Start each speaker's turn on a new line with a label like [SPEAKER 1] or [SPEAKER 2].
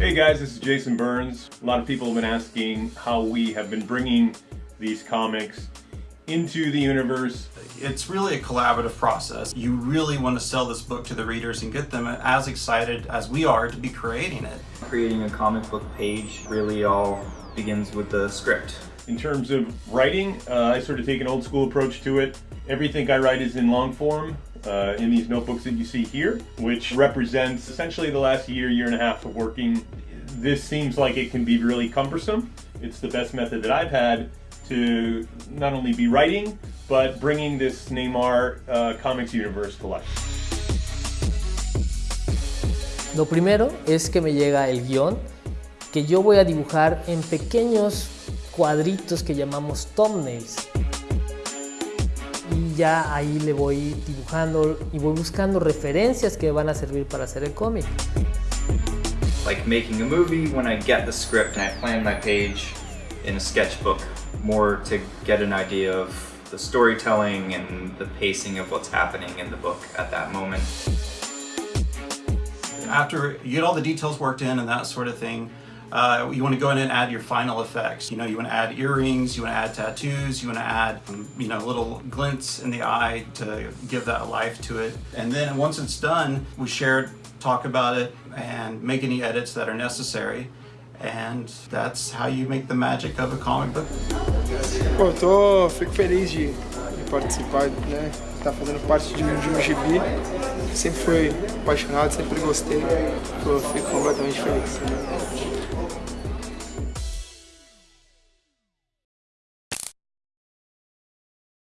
[SPEAKER 1] Hey guys, this is Jason Burns. A lot of people have been asking how we have been bringing these comics into the universe.
[SPEAKER 2] It's really a collaborative process. You really want to sell this book to the readers and get them as excited as we are to be creating it.
[SPEAKER 3] Creating a comic book page really all begins with the script.
[SPEAKER 1] In terms of writing, uh, I sort of take an old school approach to it. Everything I write is in long form uh, in these notebooks that you see here, which represents essentially the last year, year and a half of working. This seems like it can be really cumbersome. It's the best method that I've had to not only be writing, but bringing this Neymar uh, Comics universe to life.
[SPEAKER 4] Lo primero es que me llega el guion que yo voy a dibujar en pequeños cuadritos que llamamos thumbnails. Y ya ahí le voy dibujando y voy buscando referencias que van a servir para hacer el cómic.
[SPEAKER 3] Like making a movie, when I get the script and I plan my page in a sketchbook, more to get an idea of the storytelling and the pacing of what's happening in the book at that moment.
[SPEAKER 2] After you get all the details worked in and that sort of thing, uh, you want to go in and add your final effects. You know, you want to add earrings, you want to add tattoos, you want to add, um, you know, little glints in the eye to give that life to it. And then once it's done, we share it, talk about it, and make any edits that are necessary. And that's how you make the magic of a comic book.
[SPEAKER 5] Pô, tô, fico feliz de, de participar, né? Tá fazendo parte de, de um gibi. sempre fui apaixonado, sempre gostei. Eu fico completamente feliz.